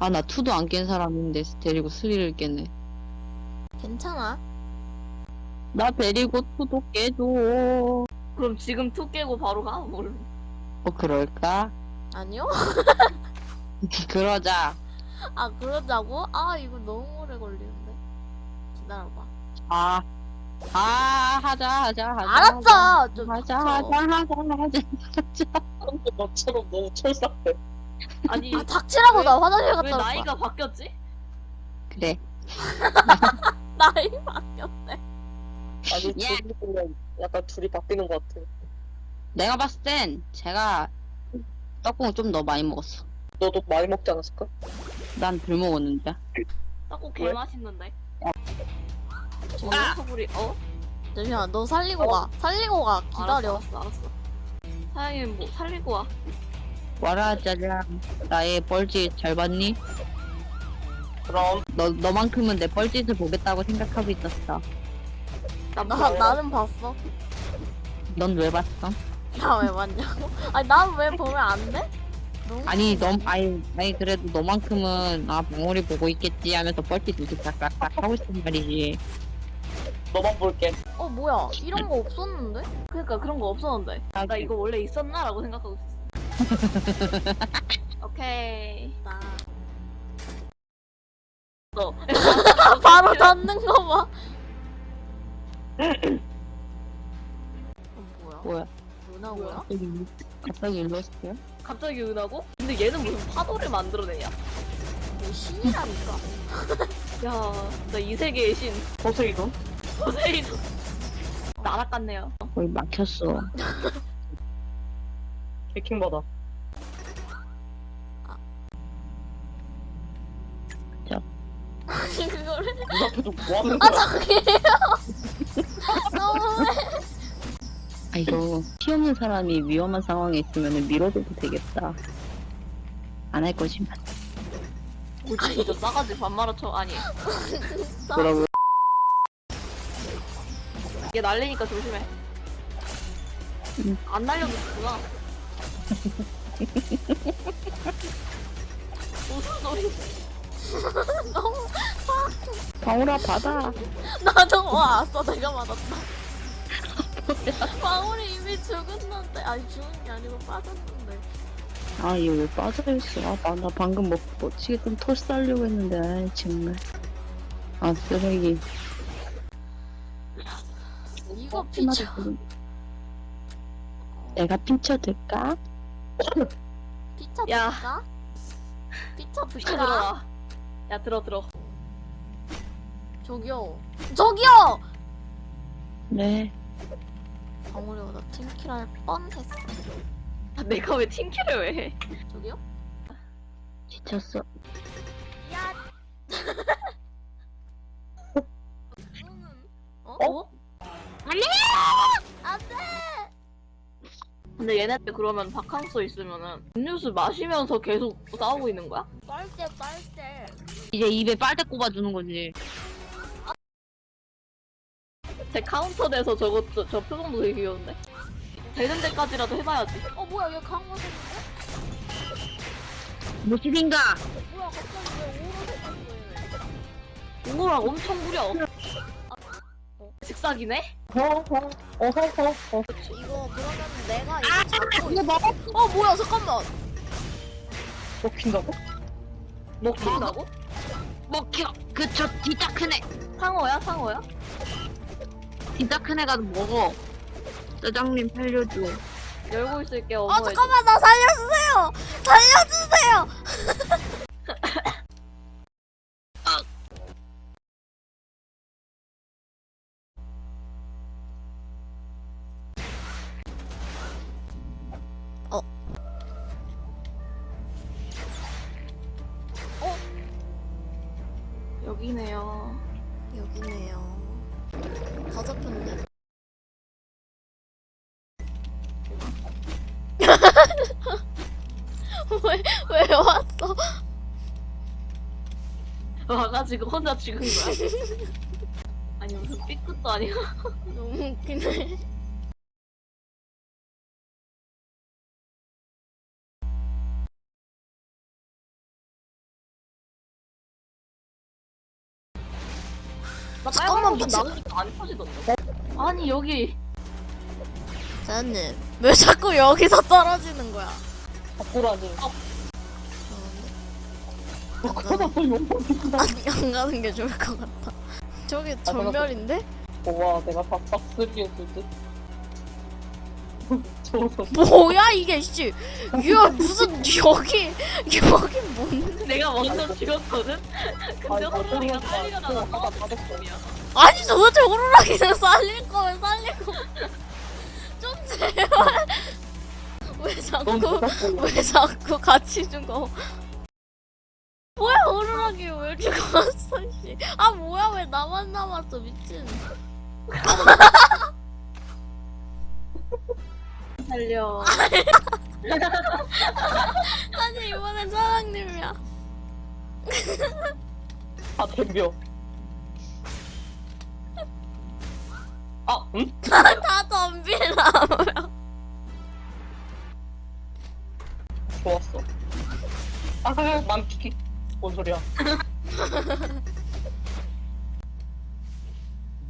아, 나 two도 안 깬 사람인데 데리고 스리를 깨네. 괜찮아. 나 데리고 two도 깨줘. 그럼 지금 two 깨고 바로 가? 뭘? 어, 그럴까? 아니요? 그러자. 아 그러자고? 아 이거 너무 오래 걸리는데. 기다려봐. 아, 아, 하자, 하자, 하자. 알았어. 좀 하자. 하자, 하자, 하자, 하자. 너처럼 너무 철삭해. 아니 아 닥치라고 왜- 나 화장실 왜 갔다 올 거야. 나이가 바뀌었지? 그래. 나이 바뀌었대. 아니 예. 둘이 보면 약간 둘이 바뀌는 것 같아. 내가 봤을 땐 제가 떡국을 좀 더 많이 먹었어. 너도 많이 먹지 않았을까? 난 덜 먹었는데. 떡국 왜? 개 맛있는데. 아! 저는 소불이 어? 잠시만 너 살리고 어? 가. 살리고 가. 기다려. 알았어, 알았어, 알았어. 사장님 뭐 살리고 와. 와라, 짜잔. 나의 뻘짓 잘 봤니? 그럼 너, 너만큼은 내 뻘짓을 보겠다고 생각하고 있었어. 나나 뭐, 나는 봤어. 넌 왜 봤어? 나 왜 봤냐고? 아니 난 왜 보면 안 돼? 아니, 너, 아니, 아니, 그래도 너만큼은, 아, 방울이 보고 있겠지 하면서 뻘짓 이렇게 싹싹싹 하고 있단 말이지. 너만 볼게. 어 뭐야 이런 거 없었는데? 그러니까 그런 거 없었는데. 아, 나 이거 원래 있었나 라고 생각하고 있었어. 오케이. 나 너. 바로 닫는 거 봐. 어, 뭐야? 뭐야? 누나고야? 갑자기, 갑자기 일러스트야? 갑자기 은하고? 근데 얘는 무슨 파도를 만들어내냐? 뭐 신이라니까. 야, 나 이 세계의 신. 포세이돈? 포세이돈. 날아갔네요. 거의 막혔어. 해킹 받아. 아니 그거를 눈 앞에서 뭐 하는 아 거야? 저기요. 너무해. 아, 이거, 피 없는 사람이 위험한 상황에 있으면 밀어줘도 되겠다. 안할 거지만. 뭐지 진짜 싸가지 반말아 쳐. 아니. 뭐라고? 얘 날리니까 조심해. 응. 안 날려도 좋구나. 무슨 소리? 너무 방울아, 받아. 나도 와았어 내가 맞았다. 방울이 이미 죽었는데 아니 죽은 게 아니고 빠졌는데. 아, 얘왜 빠져있어? 아, 나, 나 방금 뭐, 어찌겠든 털 쌀려고 했는데, 아이, 정말. 아, 쓰레기. 이거 피쳐. 내가 pin쳐줄까? 피쳐 야. 줄까? 피쳐? 들어라. 야 들어 들어. 저기요. 저기요. 네. 방울이가 나 팀킬 할 뻔했어. 아, 내가 왜 팀킬을 왜 해? 저기요? 지쳤어. 근데 얘네들 그러면 바캉스 있으면은 음료수 마시면서 계속 싸우고 있는 거야? 빨대 빨대. 이제 입에 빨대 꼽아주는 거지. 제 카운터 내서 저거 저, 저 표정도 되게 귀여운데? 되는 데까지라도 해봐야지. 어 뭐야 얘 강화됐는데? 무엇인가? 뭐야 갑자기 왜 오로 생겼어 얘? 이거랑 엄청 무려. 직사기네? 어허 어허 어. 이거 그러면 내가 이거 잡고 이거 먹어? 어 뭐야 잠깐만 먹힌다고? 먹힌다고? 먹혀. 그저 진짜 큰 애. 상어야 상어야? 진짜 큰 애가 먹어. 짜장님 살려줘. 열고 있을게 아 어머니. 잠깐만 나 살려주세요 살려주세요 왜, 왜 왔어? 와가지고 혼자 죽은 거야. 아니 무슨 삐끗도 아니야. 너무 웃기네 안 터지던데. 아니 여기 사장님 왜 자꾸 여기서 떨어지는 거야? 바꾸라니. 어, 그러다 또 욕먹는다. 아니 안 가는 게 좋을 것 같아. 저기 전멸인데? 와, 내가 박박스리에 듯. 저거 뭐야 이게 씨. 이거 무슨 여기 여기 뭔데? 내가 먼저 죽였거든. 근데 호랑이가 어쩌면 빨리가 나 나서 하다 받았어. 아니 도대체 오로라기는 살릴 거면 살리고 좀 제발. 왜넌 자꾸? 왜 자꾸 같이 죽어? 뭐야 오로라기 왜 죽었어 씨. 아 뭐야 왜 나만 남았어 미친. 살려. 아니 이번엔 사장님이야. 아, 덤벼. 아, 응? 다 덤비라고요. 좋았어. 아, 난 피키. 뭔 소리야?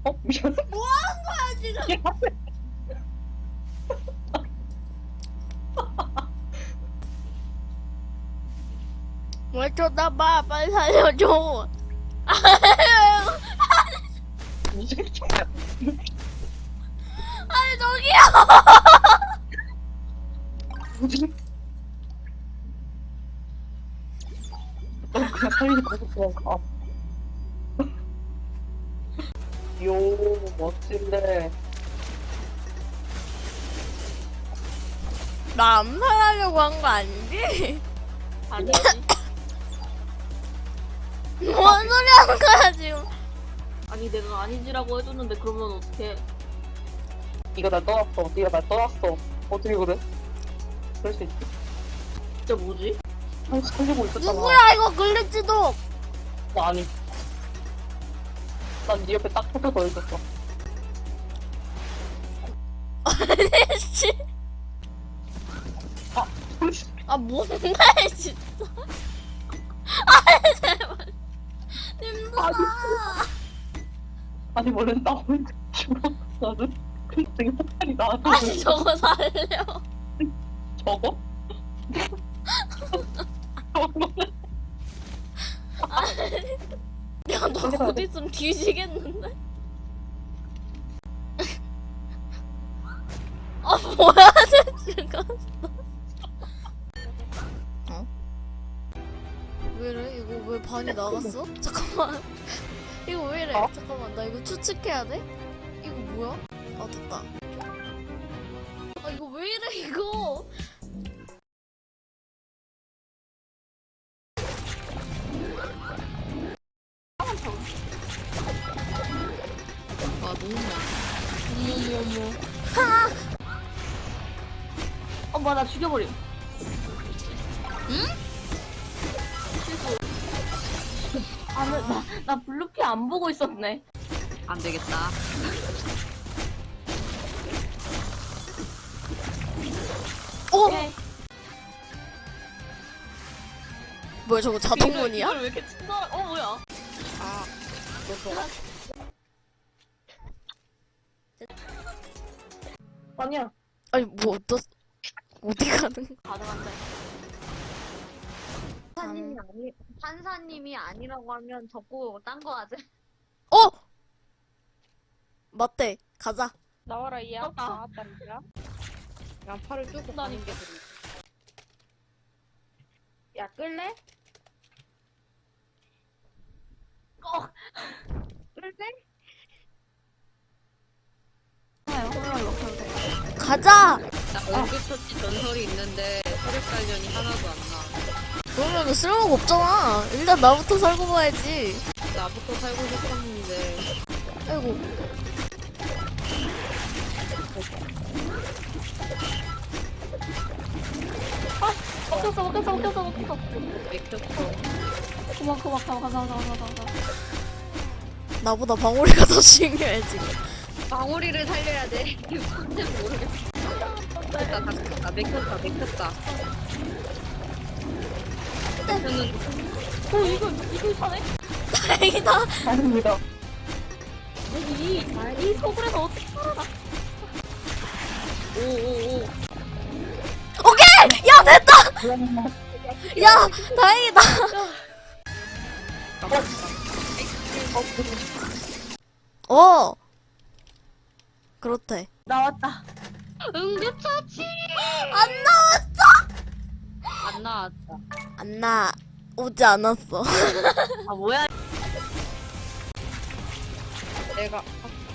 어? 미안. 아 지금. 뭘 쳐다봐 빨리 살려줘. 그냥. 요, 멋진데. 나안 살하려고 한 거 아니지? 아니 뭔 소리 하는 거야 지금? 아니 내가 아니지라고 해줬는데 그러면 어떡해? 네가 날 떠났어. 네가 날 떠났어. 어떻게 그래? 그럴 수 있지. 진짜 뭐지? 아, 살리고 있었잖아. 누구야 이거 글리치도? 나 아니. 난 네 옆에 딱 붙어 서 있었어. 씨. 아, 아 뭔데 진짜? 아 제발. 님들아. 아니 원래 나 혼자 죽었거든. 갑자기 폭탄이 나한테 아니 저거 살려. 저거? 야너 곧 있으면 뒤지겠는데? 아 뭐야 쟤. 어? 왜래? 이거 왜 반이 나갔어? 잠깐만. 이거 왜 이래? 어? 잠깐만 나 이거 추측해야 돼? 어머 어머 어, 뭐야 나 죽여버림. 응? 실수. 아, 나, 나, 나 블루피 안 보고 있었네. 안 되겠다. 어? 오케이. 뭐야 저거 자동문이야? 이걸 왜 이렇게 친절? 어 뭐야? 아, 아 니야. 아니 뭐 어떠 어디 가는? 가능한데. 판사님이 아니 판사님이 아니라고 하면 적고 딴 거 하자. 어? 맞대 가자 나와라 이야 떴다. 나왔단 말이야 양파를 뚫고 나니. 가는 게 그래 야 끌래? 어. 끌래? 해요. 호랑이 먹혀도 돼. 가자 나 응급처치 전설이 있는데 체력 관련이 하나도 안 나. 그러면 쓸모가 없잖아 일단 나부터 살고 봐야지 나부터 살고 싶었는데. 아이고 먹혔어, 먹혔어, 먹혔어, 먹혔어. 맥혔어. 그만, 그만, 가만, 가만, 가만, 가만. 나보다 방울이가 더 중요해 지금 방울이를 살려야 돼. 이거 뭔지 모르겠어. 다다 맥혔다, 맥혔다. 맥혔는데 오, 이거, 이거 사네? 다행이다 아닙니다. 이, 이 서울에서 어떻게 살아나? 오오오. 오케이! 야 됐다! 야 다행이다 어 그렇대 나왔다. 응급처치! 안 나왔어 안 나왔다. 안 나 오지 않았어 아 뭐야? 내가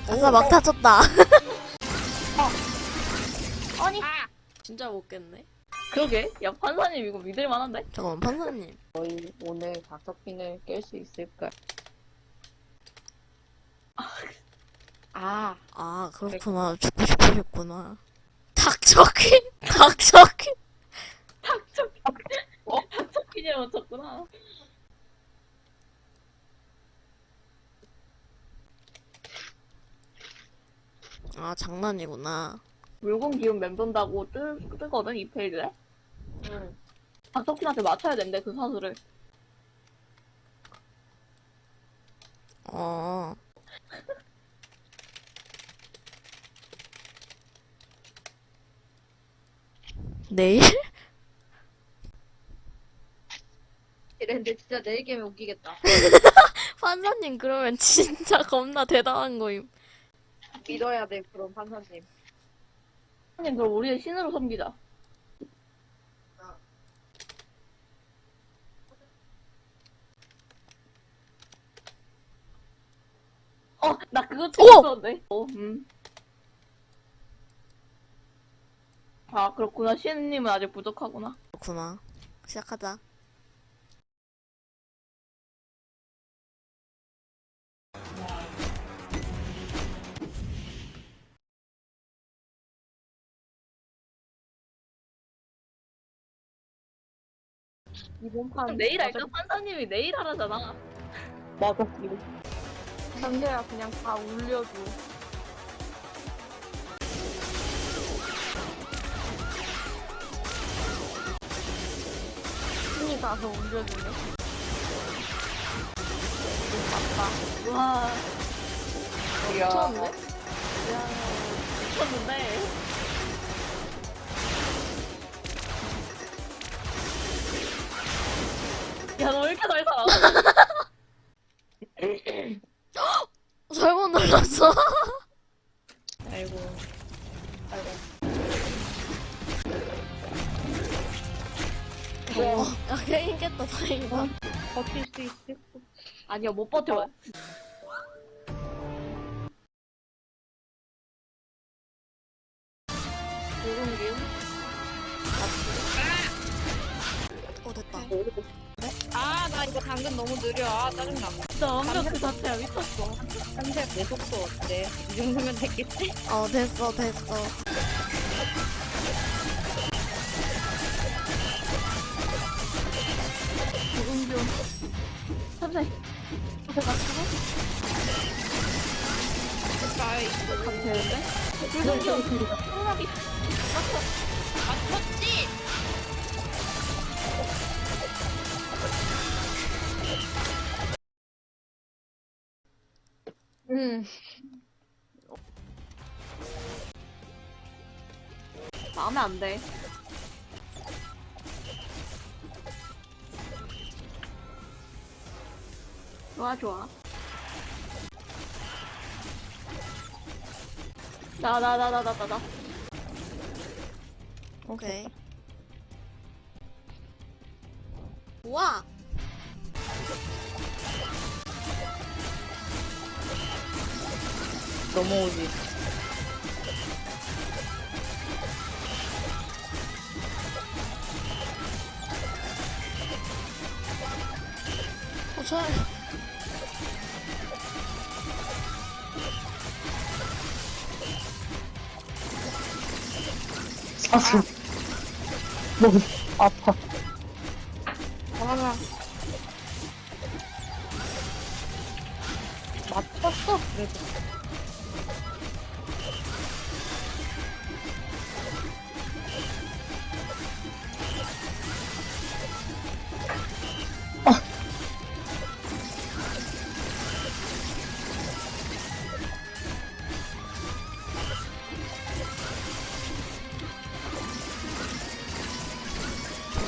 아싸 막 타쳤다 아니. 진짜 못 깼네 그러게. 야 판사님 이거 믿을 만한데? 잠깐만 판사님 저희 오늘 닥터핀을 깰 수 있을까? 아 아 그렇구나 죽고 싶으셨구나 닥쳐퀸 닥쳐퀸 닥쳐. 어? 닥쳐키냐 맞췄구나. 아 장난이구나 물건 기운 맴돈다고 뜨, 뜨거든 이 페이지에. 응. 닥터키한테 맞춰야 된대 그 사수를. 어 내일? 이랬는데 진짜 내일 게임에 웃기겠다. 판사님 그러면 진짜 겁나 대단한 거임 믿어야 돼 그럼 판사님. 판사님 그럼 우리의 신으로 섬기자. 어, 나 그거 찍었었는데. 어, 음. 아, 그렇구나. 신님은 아직 부족하구나. 그렇구나 시작하자 이번 판 내일 할까? 판사님이 내일 하라잖아. 맞아. 이거 상대야 그냥 다 울려줘. 가서 울려주네. 맞다. 와. 미쳤네? 야, 미쳤는데. 야, 너 왜 이렇게 잘 살아? 잘못 눌렀어 아이고. 아이고. 어, 야 게임 깼다 다행이다 버틸 수 있을 아니야, 못 버텨. 기운? 어 됐다 아, 나 이거 당근 너무 느려. 아, 짜증나. 진짜 완벽 그 자체야, 미쳤어. 한대 내 속도 어때? 이 정도면 됐겠지? 어 됐어 됐어 가면 되는데? 기운. 콩나비. 맞췄지? 응. 마음에 안 돼. 좋아, 좋아. 나, 나, 나, 나, 나, 나, 나. 오케이 우와 넘어오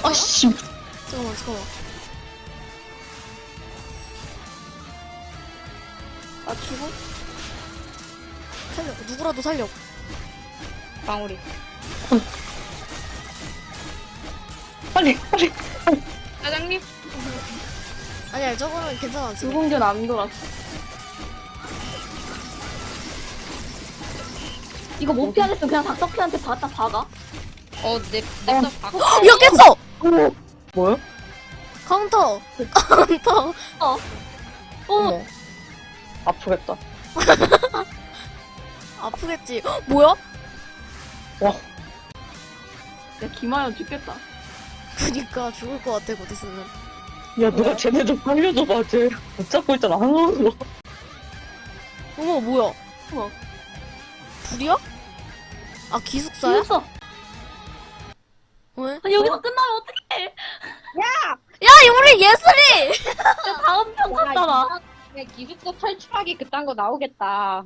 아씨 잠깐만 잠깐만. 나 죽어? 살려. 누구라도 살려. 방울이. 빨리 빨리 사장님? 아니야 저거는 괜찮아 지금. 유공전 안 돌았어. 이거 못 피하겠으면 그냥 닥터키한테 받다 박아. 어, 내, 냅다 박. 야 깼어. 뭐야? 카운터. 카운터. 어. 어머. 아프겠다 아프겠지. 헉, 뭐야? 야, 김하연 죽겠다. 그니까 죽을 것 같아 곧 있으면. 야 누가 쟤네 좀 살려줘 봐 쟤 붙잡고 있잖아 한번도 어머 뭐야? 우와. 불이야? 아 기숙사야? 죽었어. 왜? 아니, 여기서 끝나면 어떡해. 야 우리 예슬이. 야, 다음 편 와, 갔잖아. 이거 기숙사 탈출하기 그딴 거 나오겠다.